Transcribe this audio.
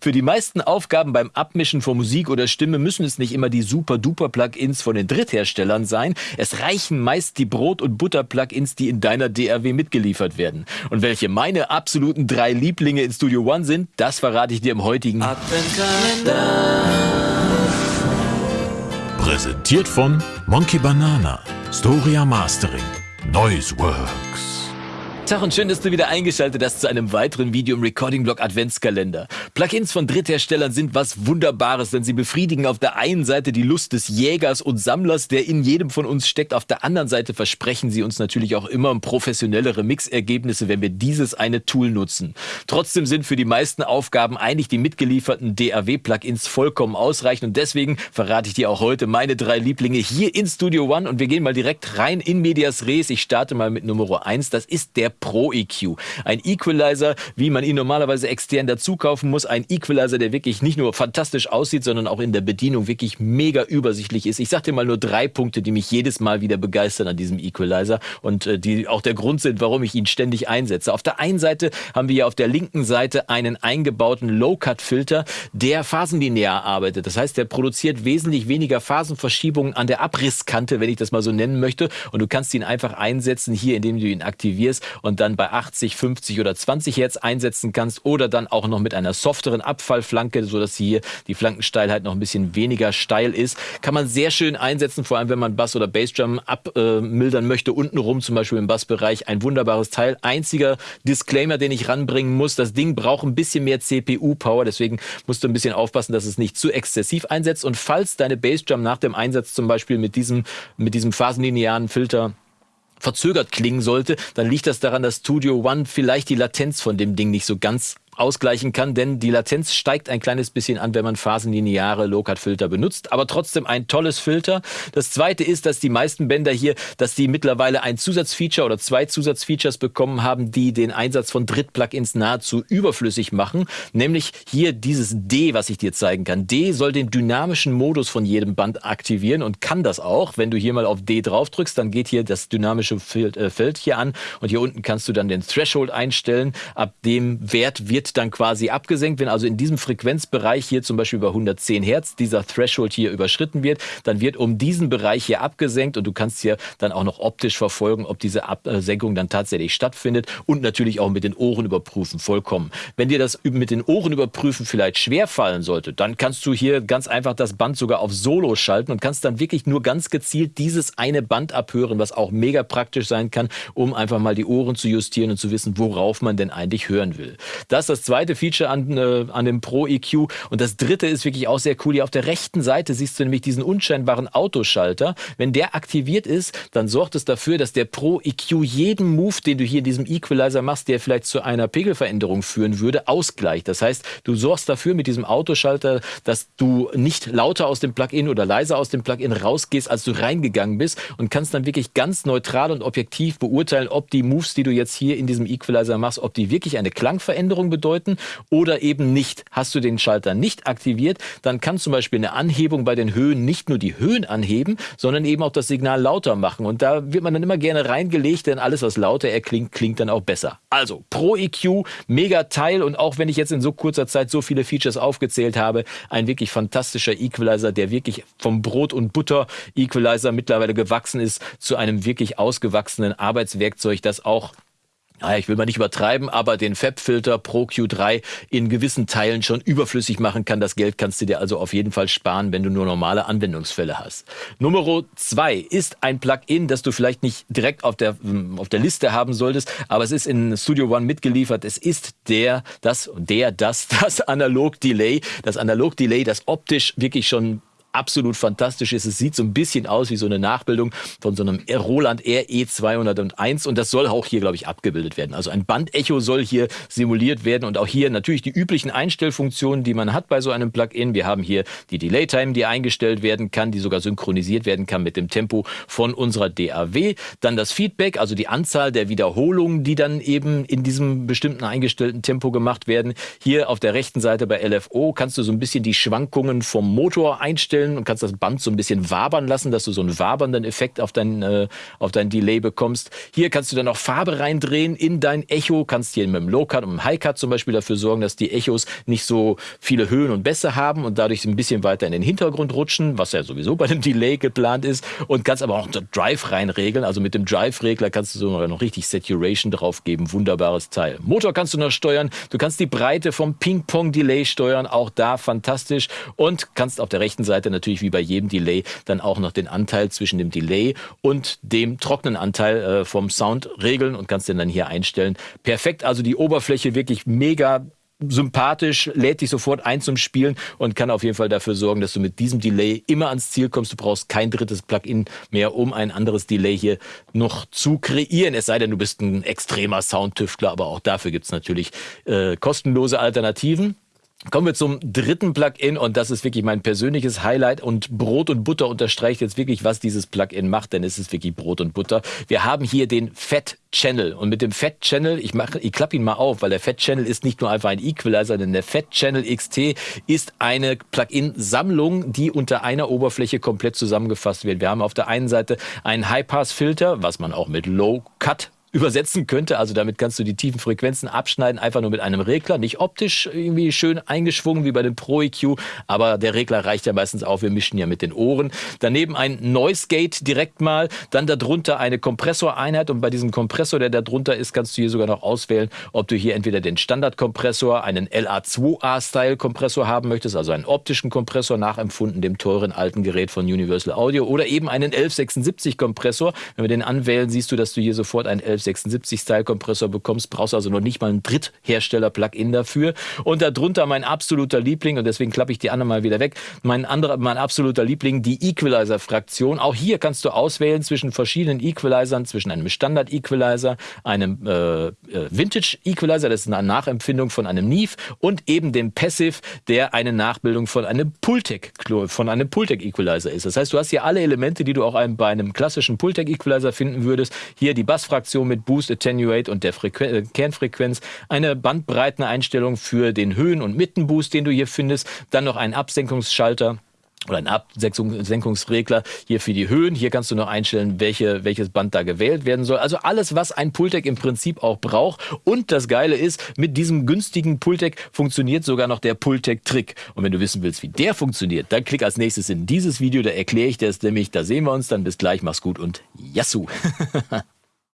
Für die meisten Aufgaben beim Abmischen von Musik oder Stimme müssen es nicht immer die Super-Duper-Plugins von den Drittherstellern sein. Es reichen meist die Brot- und Butter-Plugins, die in deiner DRW mitgeliefert werden. Und welche meine absoluten drei Lieblinge in Studio One sind, das verrate ich dir im heutigen Adventkalender. Präsentiert von Monkey Banana, Storia Mastering, Noiseworks. Tag und schön, dass du wieder eingeschaltet hast zu einem weiteren Video im Recording-Blog Adventskalender. Plugins von Drittherstellern sind was Wunderbares, denn sie befriedigen auf der einen Seite die Lust des Jägers und Sammlers, der in jedem von uns steckt. Auf der anderen Seite versprechen sie uns natürlich auch immer professionellere Mixergebnisse, wenn wir dieses eine Tool nutzen. Trotzdem sind für die meisten Aufgaben eigentlich die mitgelieferten DAW-Plugins vollkommen ausreichend und deswegen verrate ich dir auch heute meine drei Lieblinge hier in Studio One und wir gehen mal direkt rein in Medias Res. Ich starte mal mit Nummer 1. Das ist der Pro EQ. Ein Equalizer, wie man ihn normalerweise extern dazu kaufen muss. Ein Equalizer, der wirklich nicht nur fantastisch aussieht, sondern auch in der Bedienung wirklich mega übersichtlich ist. Ich sag dir mal nur drei Punkte, die mich jedes Mal wieder begeistern an diesem Equalizer und äh, die auch der Grund sind, warum ich ihn ständig einsetze. Auf der einen Seite haben wir ja auf der linken Seite einen eingebauten Low-Cut-Filter, der phasenlinear arbeitet. Das heißt, der produziert wesentlich weniger Phasenverschiebungen an der Abrisskante, wenn ich das mal so nennen möchte. Und du kannst ihn einfach einsetzen hier, indem du ihn aktivierst und dann bei 80, 50 oder 20 Hertz einsetzen kannst oder dann auch noch mit einer softeren Abfallflanke, so dass hier die Flankensteilheit noch ein bisschen weniger steil ist, kann man sehr schön einsetzen, vor allem wenn man Bass oder Bassdrum abmildern äh, möchte, untenrum zum Beispiel im Bassbereich, ein wunderbares Teil. Einziger Disclaimer, den ich ranbringen muss, das Ding braucht ein bisschen mehr CPU-Power, deswegen musst du ein bisschen aufpassen, dass es nicht zu exzessiv einsetzt. Und falls deine Bassdrum nach dem Einsatz zum Beispiel mit diesem, mit diesem phasenlinearen Filter verzögert klingen sollte, dann liegt das daran, dass Studio One vielleicht die Latenz von dem Ding nicht so ganz ausgleichen kann, denn die Latenz steigt ein kleines bisschen an, wenn man phasenlineare Low-Cut-Filter benutzt, aber trotzdem ein tolles Filter. Das zweite ist, dass die meisten Bänder hier, dass die mittlerweile ein Zusatzfeature oder zwei Zusatzfeatures bekommen haben, die den Einsatz von Dritt-Plugins nahezu überflüssig machen, nämlich hier dieses D, was ich dir zeigen kann. D soll den dynamischen Modus von jedem Band aktivieren und kann das auch. Wenn du hier mal auf D drauf drückst, dann geht hier das dynamische äh, Feld hier an und hier unten kannst du dann den Threshold einstellen. Ab dem Wert wird dann quasi abgesenkt. Wenn also in diesem Frequenzbereich hier zum Beispiel bei 110 Hertz dieser Threshold hier überschritten wird, dann wird um diesen Bereich hier abgesenkt und du kannst hier dann auch noch optisch verfolgen, ob diese Absenkung dann tatsächlich stattfindet und natürlich auch mit den Ohren überprüfen, vollkommen. Wenn dir das mit den Ohren überprüfen vielleicht schwer fallen sollte, dann kannst du hier ganz einfach das Band sogar auf Solo schalten und kannst dann wirklich nur ganz gezielt dieses eine Band abhören, was auch mega praktisch sein kann, um einfach mal die Ohren zu justieren und zu wissen, worauf man denn eigentlich hören will. Das ist das zweite Feature an, äh, an dem Pro EQ. Und das dritte ist wirklich auch sehr cool. Hier auf der rechten Seite siehst du nämlich diesen unscheinbaren Autoschalter. Wenn der aktiviert ist, dann sorgt es dafür, dass der Pro EQ jeden Move, den du hier in diesem Equalizer machst, der vielleicht zu einer Pegelveränderung führen würde, ausgleicht. Das heißt, du sorgst dafür mit diesem Autoschalter, dass du nicht lauter aus dem Plugin oder leiser aus dem Plugin rausgehst, als du reingegangen bist und kannst dann wirklich ganz neutral und objektiv beurteilen, ob die Moves, die du jetzt hier in diesem Equalizer machst, ob die wirklich eine Klangveränderung bedeuten bedeuten oder eben nicht. Hast du den Schalter nicht aktiviert, dann kann zum Beispiel eine Anhebung bei den Höhen nicht nur die Höhen anheben, sondern eben auch das Signal lauter machen. Und da wird man dann immer gerne reingelegt, denn alles, was lauter erklingt, klingt dann auch besser. Also Pro EQ, mega Teil und auch wenn ich jetzt in so kurzer Zeit so viele Features aufgezählt habe, ein wirklich fantastischer Equalizer, der wirklich vom Brot und Butter Equalizer mittlerweile gewachsen ist zu einem wirklich ausgewachsenen Arbeitswerkzeug, das auch naja, ich will mal nicht übertreiben, aber den FAB-Filter Pro Q3 in gewissen Teilen schon überflüssig machen kann. Das Geld kannst du dir also auf jeden Fall sparen, wenn du nur normale Anwendungsfälle hast. Nummer zwei ist ein Plugin, das du vielleicht nicht direkt auf der, hm, auf der Liste haben solltest, aber es ist in Studio One mitgeliefert. Es ist der, das, der, das, das Analog Delay. Das Analog Delay, das optisch wirklich schon absolut fantastisch ist. Es sieht so ein bisschen aus wie so eine Nachbildung von so einem Roland RE 201 und das soll auch hier, glaube ich, abgebildet werden. Also ein Bandecho soll hier simuliert werden und auch hier natürlich die üblichen Einstellfunktionen, die man hat bei so einem Plugin. Wir haben hier die Delay Time, die eingestellt werden kann, die sogar synchronisiert werden kann mit dem Tempo von unserer DAW. Dann das Feedback, also die Anzahl der Wiederholungen, die dann eben in diesem bestimmten eingestellten Tempo gemacht werden. Hier auf der rechten Seite bei LFO kannst du so ein bisschen die Schwankungen vom Motor einstellen einstellen und kannst das Band so ein bisschen wabern lassen, dass du so einen wabernden Effekt auf dein, äh, auf dein Delay bekommst. Hier kannst du dann auch Farbe reindrehen in dein Echo, kannst hier mit dem Low-Cut und dem High-Cut zum Beispiel dafür sorgen, dass die Echos nicht so viele Höhen und Bässe haben und dadurch ein bisschen weiter in den Hintergrund rutschen, was ja sowieso bei dem Delay geplant ist und kannst aber auch Drive reinregeln. Also mit dem Drive-Regler kannst du sogar noch richtig Saturation drauf geben. Wunderbares Teil. Motor kannst du noch steuern. Du kannst die Breite vom Ping-Pong-Delay steuern. Auch da fantastisch. Und kannst auf der rechten Seite natürlich wie bei jedem Delay dann auch noch den Anteil zwischen dem Delay und dem trockenen Anteil äh, vom Sound regeln und kannst den dann hier einstellen. Perfekt. Also die Oberfläche wirklich mega sympathisch, lädt dich sofort ein zum Spielen und kann auf jeden Fall dafür sorgen, dass du mit diesem Delay immer ans Ziel kommst. Du brauchst kein drittes Plugin mehr, um ein anderes Delay hier noch zu kreieren. Es sei denn, du bist ein extremer Soundtüftler, aber auch dafür gibt's natürlich äh, kostenlose Alternativen. Kommen wir zum dritten Plugin und das ist wirklich mein persönliches Highlight und Brot und Butter unterstreicht jetzt wirklich, was dieses Plugin macht, denn es ist wirklich Brot und Butter. Wir haben hier den Fett Channel und mit dem Fett Channel, ich mache, ich klappe ihn mal auf, weil der Fett Channel ist nicht nur einfach ein Equalizer, denn der Fett Channel XT ist eine Plugin-Sammlung, die unter einer Oberfläche komplett zusammengefasst wird. Wir haben auf der einen Seite einen High-Pass-Filter, was man auch mit Low-Cut übersetzen könnte. Also damit kannst du die tiefen Frequenzen abschneiden, einfach nur mit einem Regler. Nicht optisch irgendwie schön eingeschwungen wie bei dem Pro EQ, aber der Regler reicht ja meistens auch. Wir mischen ja mit den Ohren. Daneben ein Noise Gate direkt mal, dann darunter eine Kompressoreinheit und bei diesem Kompressor, der darunter ist, kannst du hier sogar noch auswählen, ob du hier entweder den Standardkompressor, einen LA2A-Style-Kompressor haben möchtest, also einen optischen Kompressor nachempfunden dem teuren alten Gerät von Universal Audio oder eben einen 1176-Kompressor. Wenn wir den anwählen, siehst du, dass du hier sofort einen 1276-Style-Kompressor bekommst, brauchst also noch nicht mal einen Dritthersteller-Plugin dafür. Und darunter mein absoluter Liebling, und deswegen klappe ich die anderen mal wieder weg, mein, anderer, mein absoluter Liebling, die Equalizer-Fraktion. Auch hier kannst du auswählen zwischen verschiedenen Equalizern, zwischen einem Standard-Equalizer, einem äh, äh Vintage-Equalizer, das ist eine Nachempfindung von einem Neve, und eben dem Passive, der eine Nachbildung von einem Pultec, von einem Pultec Equalizer ist. Das heißt, du hast hier alle Elemente, die du auch bei einem klassischen Pultec Equalizer finden würdest. Hier die Bassfraktion mit Boost, Attenuate und der Frequ äh, Kernfrequenz, eine Bandbreiteneinstellung für den Höhen- und Mittenboost, den du hier findest, dann noch einen Absenkungsschalter oder ein Absenkungsregler hier für die Höhen. Hier kannst du noch einstellen, welche, welches Band da gewählt werden soll. Also alles, was ein Pultec im Prinzip auch braucht. Und das Geile ist, mit diesem günstigen Pultec funktioniert sogar noch der Pultec-Trick. Und wenn du wissen willst, wie der funktioniert, dann klick als nächstes in dieses Video. Da erkläre ich dir es nämlich. Da sehen wir uns dann. Bis gleich. Mach's gut und Yassou!